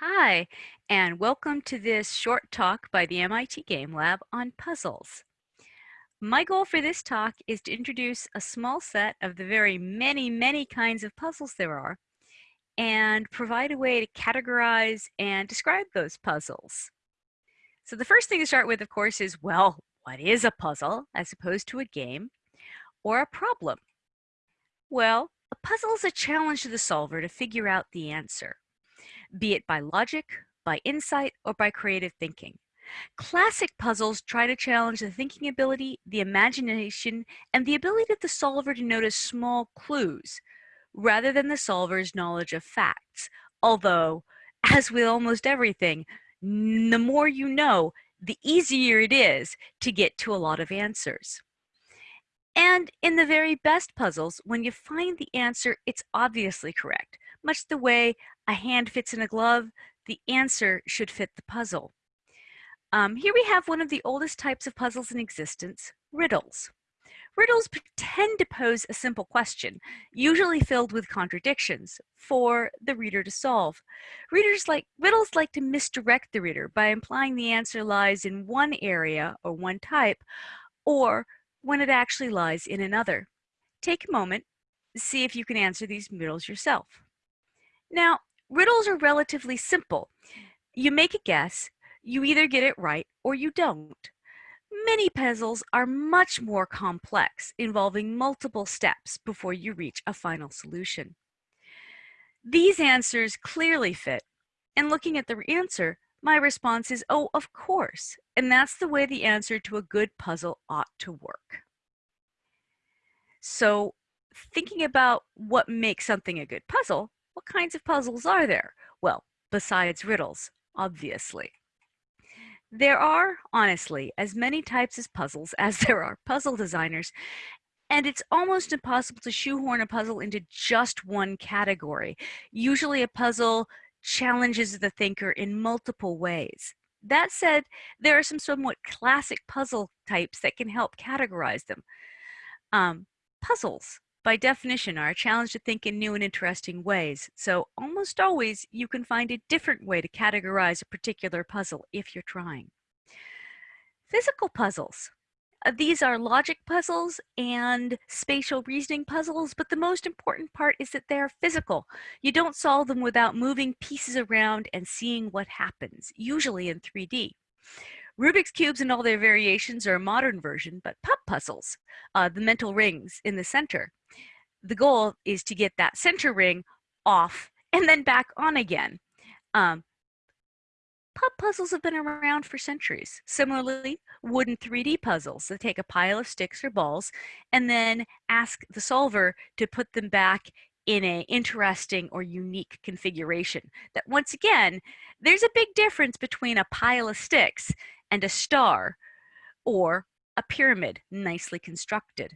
Hi, and welcome to this short talk by the MIT Game Lab on puzzles. My goal for this talk is to introduce a small set of the very many, many kinds of puzzles there are and provide a way to categorize and describe those puzzles. So the first thing to start with, of course, is, well, what is a puzzle as opposed to a game or a problem? Well, a puzzle is a challenge to the solver to figure out the answer be it by logic, by insight, or by creative thinking. Classic puzzles try to challenge the thinking ability, the imagination, and the ability of the solver to notice small clues, rather than the solver's knowledge of facts. Although, as with almost everything, the more you know, the easier it is to get to a lot of answers. And in the very best puzzles, when you find the answer, it's obviously correct. Much the way a hand fits in a glove, the answer should fit the puzzle. Um, here we have one of the oldest types of puzzles in existence, riddles. Riddles pretend to pose a simple question, usually filled with contradictions, for the reader to solve. Readers like riddles like to misdirect the reader by implying the answer lies in one area or one type, or when it actually lies in another. Take a moment, see if you can answer these riddles yourself. Now, riddles are relatively simple. You make a guess, you either get it right or you don't. Many puzzles are much more complex, involving multiple steps before you reach a final solution. These answers clearly fit, and looking at the answer, my response is, oh, of course. And that's the way the answer to a good puzzle ought to work. So thinking about what makes something a good puzzle, what kinds of puzzles are there? Well, besides riddles, obviously. There are, honestly, as many types of puzzles as there are puzzle designers, and it's almost impossible to shoehorn a puzzle into just one category. Usually a puzzle challenges the thinker in multiple ways. That said, there are some somewhat classic puzzle types that can help categorize them. Um, puzzles by definition, are a challenge to think in new and interesting ways. So almost always you can find a different way to categorize a particular puzzle if you're trying. Physical puzzles. Uh, these are logic puzzles and spatial reasoning puzzles, but the most important part is that they are physical. You don't solve them without moving pieces around and seeing what happens, usually in 3D. Rubik's Cubes and all their variations are a modern version, but pup puzzles, uh, the mental rings in the center, the goal is to get that center ring off and then back on again. Um, Pup puzzles have been around for centuries. Similarly, wooden 3D puzzles that take a pile of sticks or balls and then ask the solver to put them back in a interesting or unique configuration. That once again, there's a big difference between a pile of sticks and a star or a pyramid nicely constructed.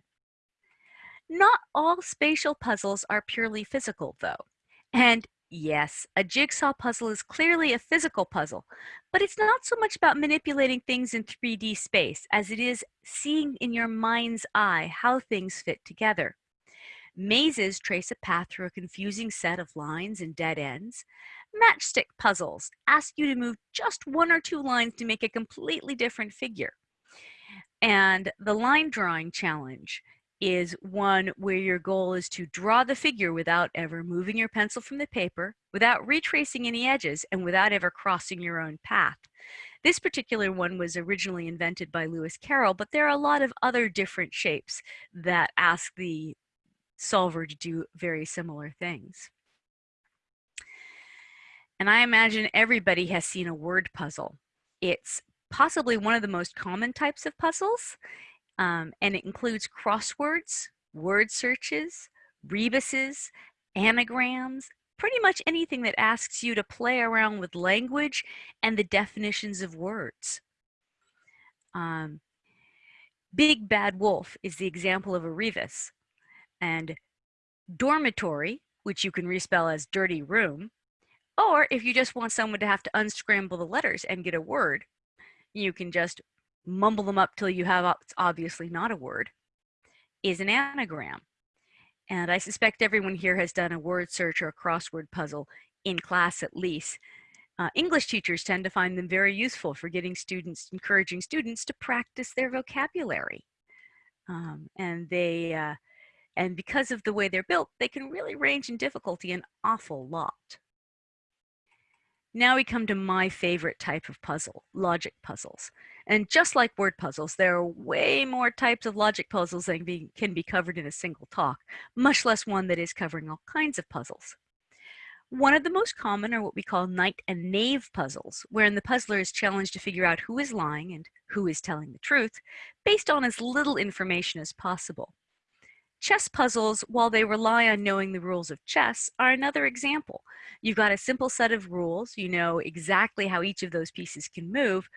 Not all spatial puzzles are purely physical, though. And yes, a jigsaw puzzle is clearly a physical puzzle, but it's not so much about manipulating things in 3D space as it is seeing in your mind's eye how things fit together. Mazes trace a path through a confusing set of lines and dead ends. Matchstick puzzles ask you to move just one or two lines to make a completely different figure. And the line drawing challenge is one where your goal is to draw the figure without ever moving your pencil from the paper, without retracing any edges, and without ever crossing your own path. This particular one was originally invented by Lewis Carroll, but there are a lot of other different shapes that ask the solver to do very similar things. And I imagine everybody has seen a word puzzle. It's possibly one of the most common types of puzzles. Um, and it includes crosswords, word searches, rebuses, anagrams, pretty much anything that asks you to play around with language and the definitions of words. Um, Big Bad Wolf is the example of a rebus. And dormitory, which you can respell as dirty room, or if you just want someone to have to unscramble the letters and get a word, you can just mumble them up till you have it's obviously not a word, is an anagram. And I suspect everyone here has done a word search or a crossword puzzle in class at least. Uh, English teachers tend to find them very useful for getting students, encouraging students to practice their vocabulary. Um, and they, uh, and because of the way they're built, they can really range in difficulty an awful lot. Now we come to my favorite type of puzzle, logic puzzles. And just like word puzzles, there are way more types of logic puzzles that can be, can be covered in a single talk, much less one that is covering all kinds of puzzles. One of the most common are what we call knight and knave puzzles, wherein the puzzler is challenged to figure out who is lying and who is telling the truth, based on as little information as possible. Chess puzzles, while they rely on knowing the rules of chess, are another example. You've got a simple set of rules, you know exactly how each of those pieces can move.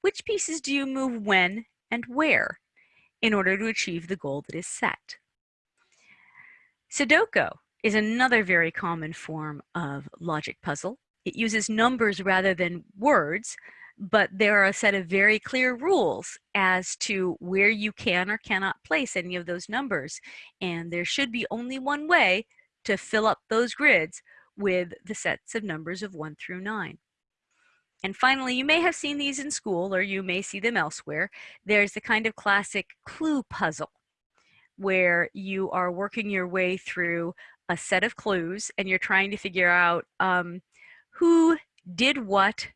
Which pieces do you move when and where in order to achieve the goal that is set? Sudoku is another very common form of logic puzzle. It uses numbers rather than words, but there are a set of very clear rules as to where you can or cannot place any of those numbers. And there should be only one way to fill up those grids with the sets of numbers of 1 through 9. And finally, you may have seen these in school or you may see them elsewhere. There's the kind of classic clue puzzle where you are working your way through a set of clues and you're trying to figure out um, who did what,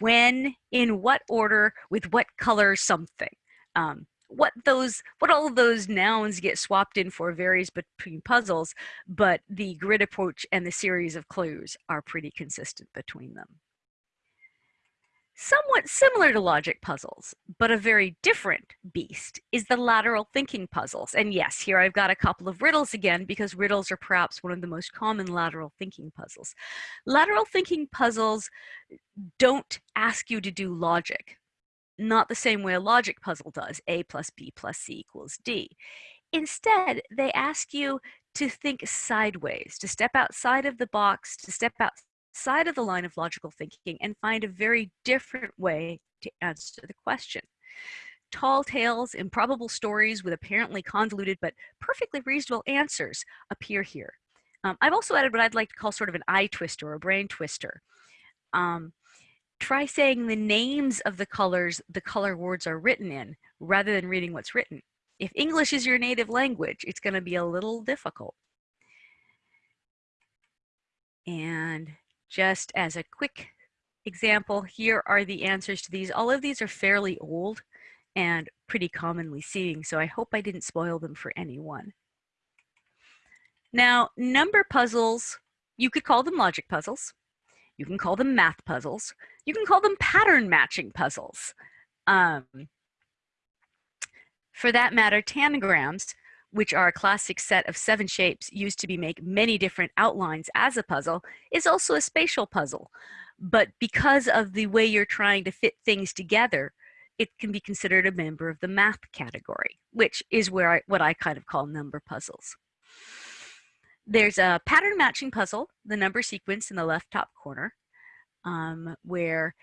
when, in what order, with what color something. Um, what those, what all of those nouns get swapped in for varies between puzzles, but the grid approach and the series of clues are pretty consistent between them somewhat similar to logic puzzles, but a very different beast, is the lateral thinking puzzles. And yes, here I've got a couple of riddles again because riddles are perhaps one of the most common lateral thinking puzzles. Lateral thinking puzzles don't ask you to do logic, not the same way a logic puzzle does, A plus B plus C equals D. Instead, they ask you to think sideways, to step outside of the box, to step out side of the line of logical thinking and find a very different way to answer the question. Tall tales, improbable stories with apparently convoluted but perfectly reasonable answers appear here. Um, I've also added what I'd like to call sort of an eye twister or a brain twister. Um, try saying the names of the colors the color words are written in rather than reading what's written. If English is your native language, it's going to be a little difficult. And just as a quick example, here are the answers to these. All of these are fairly old and pretty commonly seen, so I hope I didn't spoil them for anyone. Now, number puzzles, you could call them logic puzzles. You can call them math puzzles. You can call them pattern matching puzzles. Um, for that matter, tanagrams which are a classic set of seven shapes used to be make many different outlines as a puzzle, is also a spatial puzzle. But because of the way you're trying to fit things together, it can be considered a member of the math category, which is where I, what I kind of call number puzzles. There's a pattern matching puzzle, the number sequence in the left top corner, um, where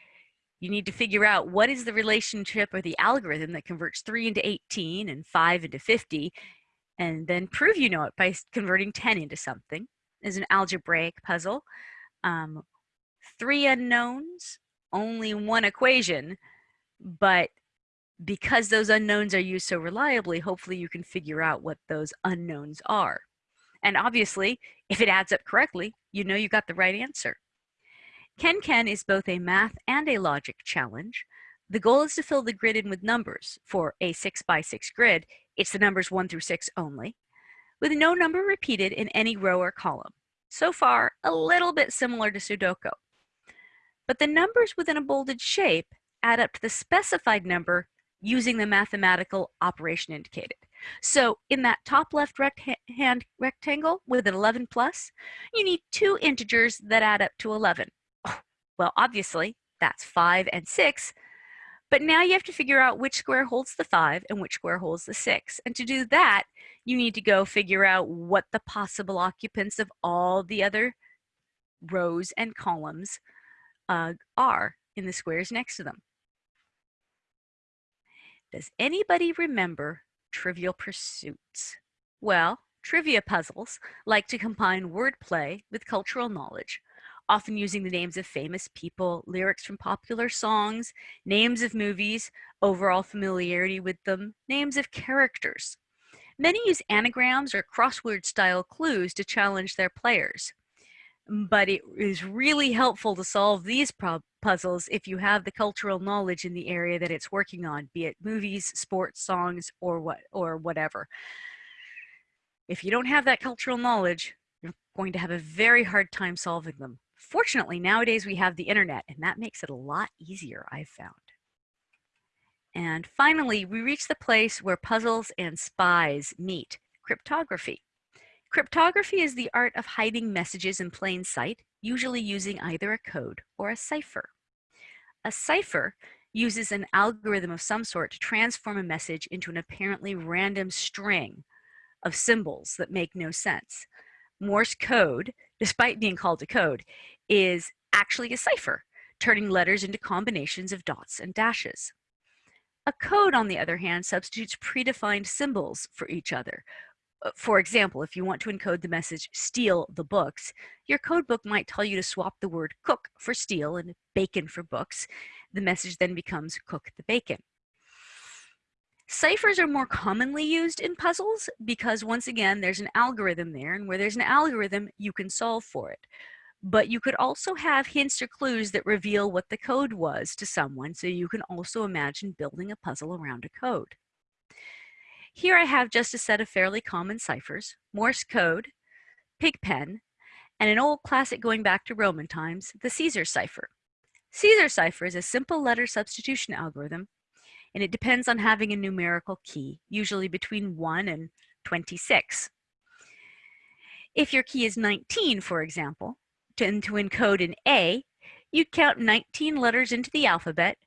you need to figure out what is the relationship or the algorithm that converts 3 into 18 and 5 into 50 and then prove you know it by converting 10 into something is an algebraic puzzle. Um, three unknowns, only one equation, but because those unknowns are used so reliably, hopefully you can figure out what those unknowns are. And obviously, if it adds up correctly, you know you got the right answer. Ken-Ken is both a math and a logic challenge. The goal is to fill the grid in with numbers. For a 6 by 6 grid, it's the numbers 1 through 6 only, with no number repeated in any row or column. So far, a little bit similar to Sudoku. But the numbers within a bolded shape add up to the specified number using the mathematical operation indicated. So in that top left rect hand rectangle with an 11 plus, you need two integers that add up to 11. Oh, well, obviously, that's 5 and 6, but now you have to figure out which square holds the 5 and which square holds the 6. And to do that, you need to go figure out what the possible occupants of all the other rows and columns uh, are in the squares next to them. Does anybody remember Trivial Pursuits? Well, trivia puzzles like to combine wordplay with cultural knowledge often using the names of famous people, lyrics from popular songs, names of movies, overall familiarity with them, names of characters. Many use anagrams or crossword style clues to challenge their players. Mm, but it is really helpful to solve these puzzles if you have the cultural knowledge in the area that it's working on, be it movies, sports, songs, or what or whatever. If you don't have that cultural knowledge, you're going to have a very hard time solving them. Fortunately, nowadays we have the internet, and that makes it a lot easier, I've found. And finally, we reach the place where puzzles and spies meet, cryptography. Cryptography is the art of hiding messages in plain sight, usually using either a code or a cipher. A cipher uses an algorithm of some sort to transform a message into an apparently random string of symbols that make no sense. Morse code, despite being called a code, is actually a cipher, turning letters into combinations of dots and dashes. A code, on the other hand, substitutes predefined symbols for each other. Uh, for example, if you want to encode the message, steal the books, your code book might tell you to swap the word cook for steal and bacon for books. The message then becomes cook the bacon. Ciphers are more commonly used in puzzles because once again, there's an algorithm there and where there's an algorithm, you can solve for it. But you could also have hints or clues that reveal what the code was to someone, so you can also imagine building a puzzle around a code. Here I have just a set of fairly common ciphers, Morse code, Pigpen, and an old classic going back to Roman times, the Caesar cipher. Caesar cipher is a simple letter substitution algorithm, and it depends on having a numerical key, usually between 1 and 26. If your key is 19, for example, to, to encode an A, you count 19 letters into the alphabet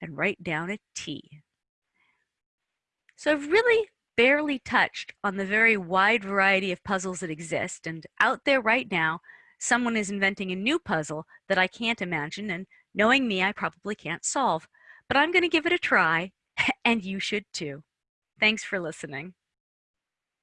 and write down a T. So I've really barely touched on the very wide variety of puzzles that exist and out there right now, someone is inventing a new puzzle that I can't imagine and knowing me, I probably can't solve, but I'm gonna give it a try and you should too. Thanks for listening.